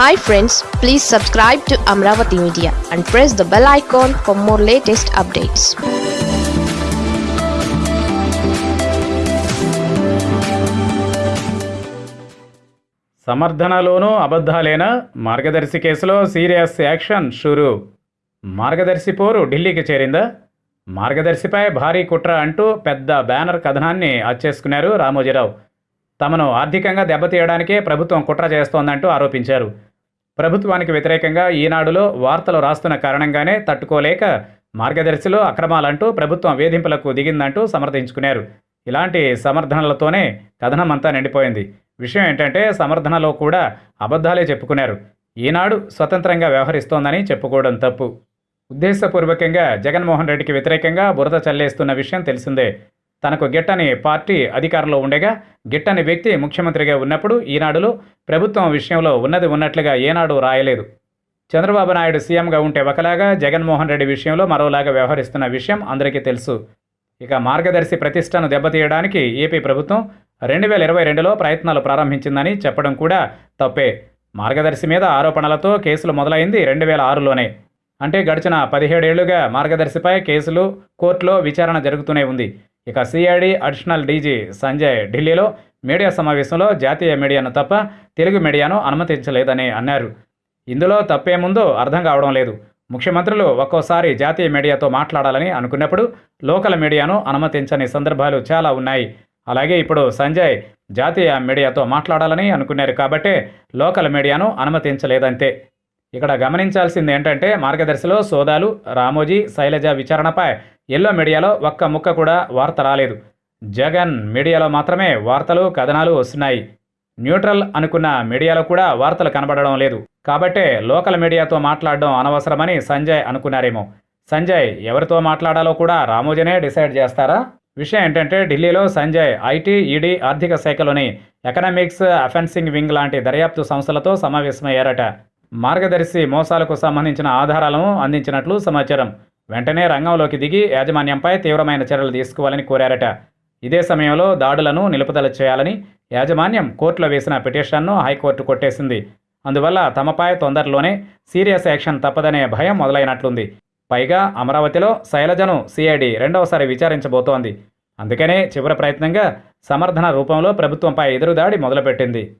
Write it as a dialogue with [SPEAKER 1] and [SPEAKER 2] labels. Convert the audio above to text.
[SPEAKER 1] Hi friends please subscribe to Amaravati media and press the bell icon for more latest updates
[SPEAKER 2] సమర్థనలోనూ అబద్ధాలేనా? మార్గదర్శి కేసులో serious action షురు. మార్గదర్శి పోరు ఢిల్లీకి చేరిందా? మార్గదర్శిపై భారీ కుట్ర అంటూ పెద్ద బ్యానర్ కథనాన్ని అచ్చేసుకున్నారు రామోజీరావు. తమను ఆర్థికంగా దెబ్బతీయడానికే ప్రభుత్వం కుట్ర చేస్తోందంటూ ఆరోపించారు. ప్రభుత్వానికి వ్యతిరేకంగా ఈనాడులో వార్తలు రాస్తున్న కారణంగానే తట్టుకోలేక మార్గదర్శిలో అక్రమాలంటూ ప్రభుత్వం వేధింపులకు దిగిందంటూ సమర్థించుకున్నారు. ఇలాంటి సమర్థనలతోనే కథనం అంతా నిండిపోయింది. విషయం ఏంటంటే సమర్థనలో కూడా అబద్ధాలే చెప్పుకున్నారు. ఈనాడు స్వతంత్రంగా వ్యవహరిస్తోందని చెప్పుకోవడం తప్పు. ఉద్దేశపూర్వకంగా జగన్మోహన్ రెడ్డికి వ్యతిరేకంగా బురద చల్లేస్తున్న విషయం తెలిసిందే. తనకు గిట్టని పార్టీ అధికారంలో ఉండగా గిట్టని వ్యక్తి ముఖ్యమంత్రిగా ఉన్నప్పుడు ఈనాడులో ప్రభుత్వం విషయంలో ఉన్నది ఉన్నట్లుగా ఏనాడు రాయలేదు. చంద్రబాబు నాయుడు సీఎంగా ఉంటే ఒకలాగా జగన్మోహన్ రెడ్డి విషయంలో మరోలాగా వ్యవహరిస్తున్న విషయం అందరికీ తెలుసు. ఇక మార్గదర్శి ప్రతిష్టను దెబ్బతీయడానికి ఏపీ ప్రభుత్వం రెండు వేల ఇరవై రెండులో ప్రయత్నాలు ప్రారంభించిందని చెప్పడం కూడా తప్పే. మార్గదర్శి మీద ఆరోపణలతో కేసులు మొదలైంది రెండు వేల ఆరులోనే. అంటే గడిచిన పదిహేడేళ్ళుగా మార్గదర్శిపై కేసులు కోర్టులో విచారణ జరుగుతూనే ఉంది. ఇక సిఐడి అడిషనల్ డీజీ సంజయ్ ఢిల్లీలో మీడియా సమావేశంలో జాతీయ మీడియాను తప్ప తెలుగు మీడియాను అనుమతించలేదని అన్నారు. ఇందులో తప్పేముందో అర్థం కావడం లేదు. ముఖ్యమంత్రులు ఒక్కోసారి జాతీయ మీడియాతో మాట్లాడాలని అనుకున్నప్పుడు లోకల్ మీడియాను అనుమతించని సందర్భాలు చాలా ఉన్నాయి. అలాగే ఇప్పుడు సంజయ్ జాతీయ మీడియాతో మాట్లాడాలని అనుకున్నారు కాబట్టే లోకల్ మీడియాను అనుమతించలేదంతే. ఇక్కడ గమనించాల్సింది ఏంటంటే మార్గదర్శిలో సోదాలు రామోజీ శైలజ విచారణపై ఎల్లో మీడియాలో ఒక్క ముక్క కూడా వార్త రాలేదు. జగన్ మీడియాలో మాత్రమే వార్తలు కథనాలు వస్తున్నాయి. న్యూట్రల్ అనుకున్న మీడియాలో కూడా వార్తలు కనబడడం లేదు. కాబట్టే లోకల్ మీడియాతో మాట్లాడడం అనవసరమని సంజయ్ అనుకున్నారేమో. సంజయ్ ఎవరితో మాట్లాడాలో కూడా రామోజీనే డిసైడ్ చేస్తారా? విషయం ఏంటంటే ఢిల్లీలో సంజయ్ ఐటీ ఈడీ ఆర్థిక శాఖలోని ఎకనామిక్స్ అఫెన్సింగ్ వింగ్ లాంటి దర్యాప్తు సంస్థలతో సమావేశమయ్యారట. మార్గదర్శి మోసాలకు సంబంధించిన ఆధారాలను అందించినట్లు సమాచారం. వెంటనే రంగంలోకి దిగి యాజమాన్యంపై తీవ్రమైన చర్యలు తీసుకోవాలని కోరారట. ఇదే సమయంలో దాడులను నిలుపుదల చేయాలని యాజమాన్యం కోర్టులో వేసిన పిటిషన్ను హైకోర్టు కొట్టేసింది. అందువల్ల తమపై తొందరలోనే సీరియస్ యాక్షన్ తప్పదనే భయం మొదలైనట్లుంది. పైగా అమరావతిలో శైలజను సిఐడి రెండవసారి విచారించబోతోంది. అందుకనే చివరి ప్రయత్నంగా సమర్థన రూపంలో ప్రభుత్వంపై ఎదురుదాడి మొదలుపెట్టింది.